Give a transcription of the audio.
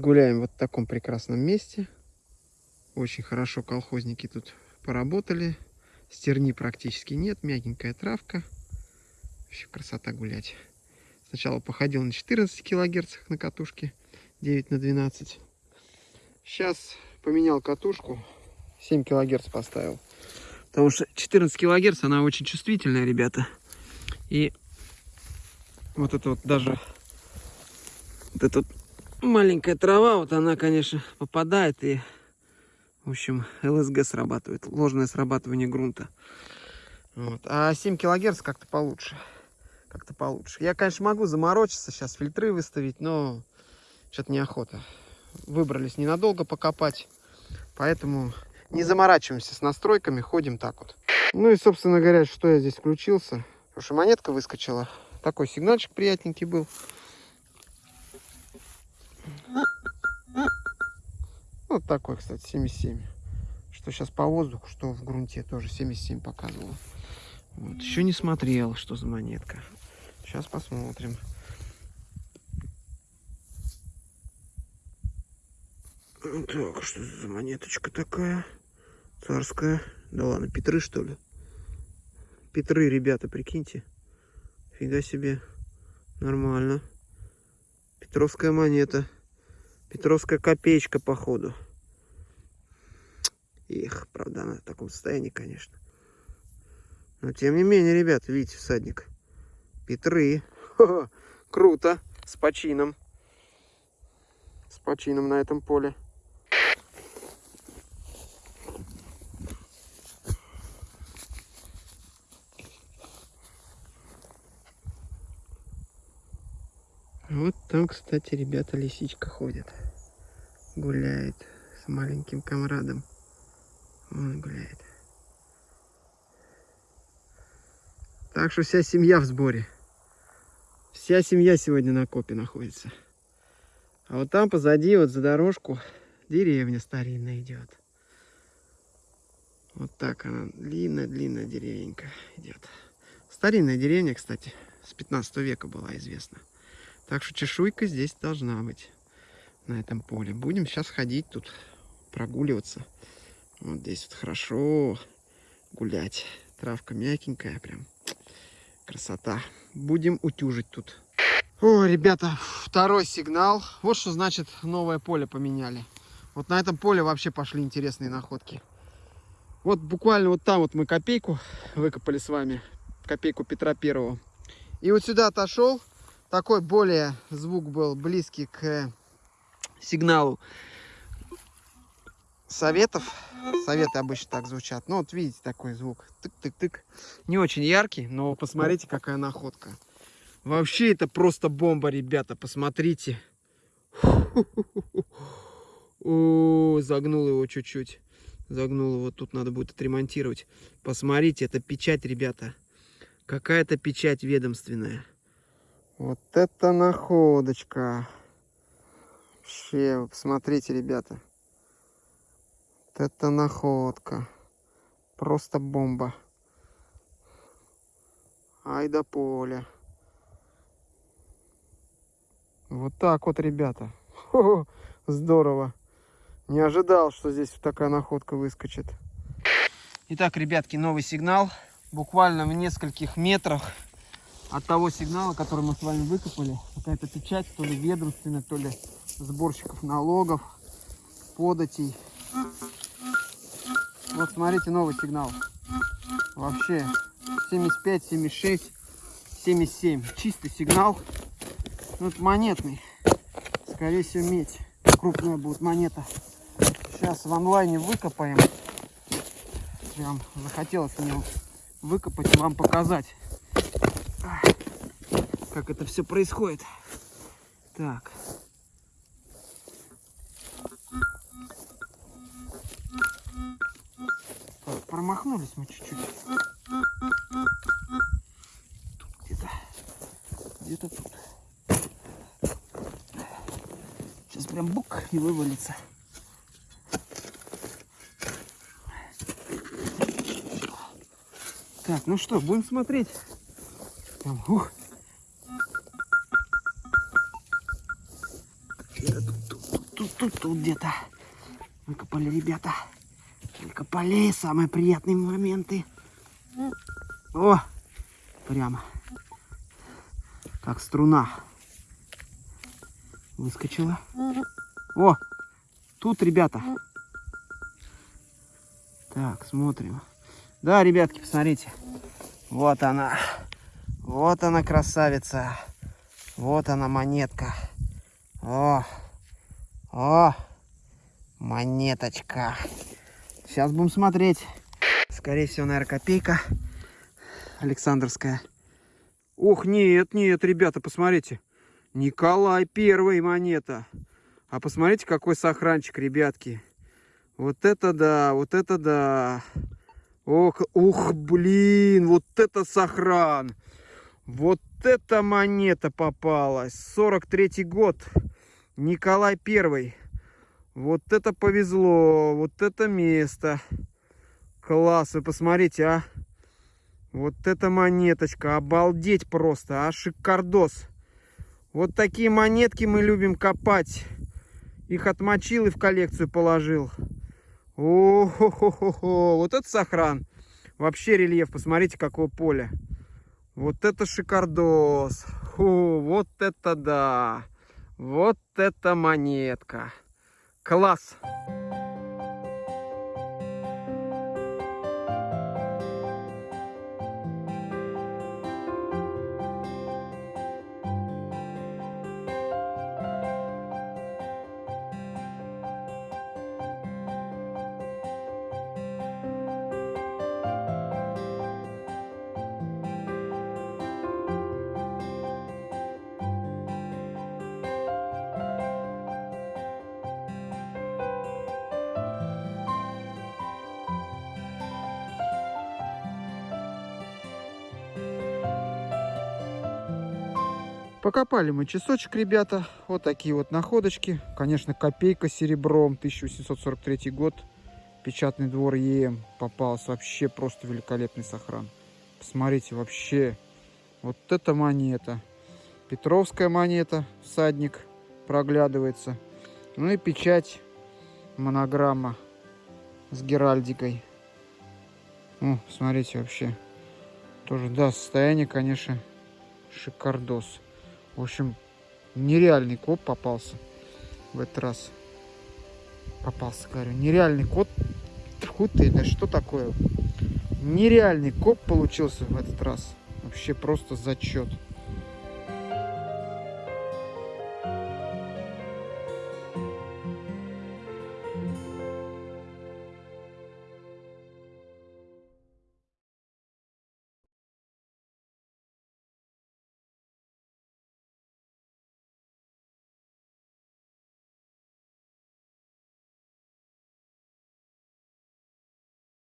Гуляем вот в таком прекрасном месте. Очень хорошо колхозники тут поработали. Стерни практически нет, мягенькая травка. Вообще красота гулять. Сначала походил на 14 килогерцах на катушке, 9 на 12. Сейчас поменял катушку, 7 килогерц поставил. Потому что 14 килогерц, она очень чувствительная, ребята. И вот это вот даже вот эта вот маленькая трава, вот она, конечно, попадает и, в общем, ЛСГ срабатывает, ложное срабатывание грунта. Вот. А 7 килогерц как-то получше. Как-то получше. Я, конечно, могу заморочиться, сейчас фильтры выставить, но что-то неохота. Выбрались ненадолго покопать, поэтому не заморачиваемся с настройками, ходим так вот. Ну и, собственно говоря, что я здесь включился. Потому что монетка выскочила. Такой сигнальчик приятненький был. Вот такой, кстати, 77. Что сейчас по воздуху, что в грунте тоже 77 показывало. Вот. Еще не смотрел, что за монетка. Сейчас посмотрим. Так, что за монеточка такая? Царская. Да ладно, Петры, что ли? Петры, ребята, прикиньте. Фига себе. Нормально. Петровская монета. Петровская копеечка, походу. Их, правда, она в таком состоянии, конечно. Но тем не менее, ребята, видите, всадник. Петры. Ха -ха, круто. С почином. С почином на этом поле. Вот там, кстати, ребята, лисичка ходит. Гуляет с маленьким комрадом. Он гуляет. Так что вся семья в сборе. Вся семья сегодня на копе находится. А вот там позади, вот за дорожку, деревня старинная идет. Вот так она, длинная-длинная деревенька идет. Старинная деревня, кстати, с 15 века была известна. Так что чешуйка здесь должна быть на этом поле. Будем сейчас ходить тут, прогуливаться. Вот здесь вот хорошо гулять. Травка мягенькая прям. Красота. Будем утюжить тут. О, ребята, второй сигнал. Вот что значит новое поле поменяли. Вот на этом поле вообще пошли интересные находки. Вот буквально вот там вот мы копейку выкопали с вами. Копейку Петра Первого. И вот сюда отошел такой более звук был близкий к сигналу советов. Советы обычно так звучат. Ну, вот видите, такой звук. Тык-тык-тык. Не очень яркий, но посмотрите, какая находка. Вообще, это просто бомба, ребята. Посмотрите. О, загнул его чуть-чуть. Загнул его. Тут надо будет отремонтировать. Посмотрите, это печать, ребята. Какая-то печать ведомственная. Вот это находочка. Вообще, посмотрите, ребята. Вот это находка. Просто бомба. Ай да поле. Вот так вот, ребята. Хо -хо, здорово. Не ожидал, что здесь такая находка выскочит. Итак, ребятки, новый сигнал. Буквально в нескольких метрах от того сигнала, который мы с вами выкопали. Какая-то печать, то ли ведомственная, то ли сборщиков налогов, податей. Вот смотрите, новый сигнал. Вообще 75, 76, 77. Чистый сигнал. Вот монетный. Скорее всего медь. Крупная будет монета. Сейчас в онлайне выкопаем. Прям захотелось мне выкопать и вам показать как это все происходит. Так. Промахнулись мы чуть-чуть. Где-то. Где-то тут. Сейчас прям бук и вывалится. Так, ну что, будем смотреть. Там, ух. тут, тут, тут где-то. Выкопали ребята. Выкопали самые приятные моменты. О, прямо как струна выскочила. О, тут, ребята. Так, смотрим. Да, ребятки, посмотрите. Вот она. Вот она, красавица. Вот она, монетка. О, о, монеточка. Сейчас будем смотреть. Скорее всего, наверное, копейка. Александровская. Ох, нет, нет, ребята, посмотрите. Николай первый монета. А посмотрите, какой сохранчик, ребятки. Вот это да, вот это да. Ох, ух, блин, вот это сохран. Вот эта монета попалась. 43 год. Николай Первый. Вот это повезло. Вот это место. Класс, вы посмотрите, а. Вот эта монеточка. Обалдеть просто, а. Шикардос. Вот такие монетки мы любим копать. Их отмочил и в коллекцию положил. о хо хо хо хо Вот это сохран. Вообще рельеф. Посмотрите, какое поле. Вот это шикардос. Фу, вот это да. Вот это монетка. Класс. Покопали мы часочек, ребята. Вот такие вот находочки. Конечно, копейка серебром, 1843 год. Печатный двор ЕМ попался. Вообще просто великолепный сохран. Посмотрите, вообще. Вот эта монета. Петровская монета, всадник проглядывается. Ну и печать, монограмма с геральдикой. О, смотрите, вообще. Тоже, да, состояние, конечно, шикардос. В общем, нереальный коп попался в этот раз. Попался, говорю. Нереальный кот. Фу ты, да что такое? Нереальный коп получился в этот раз. Вообще просто зачет.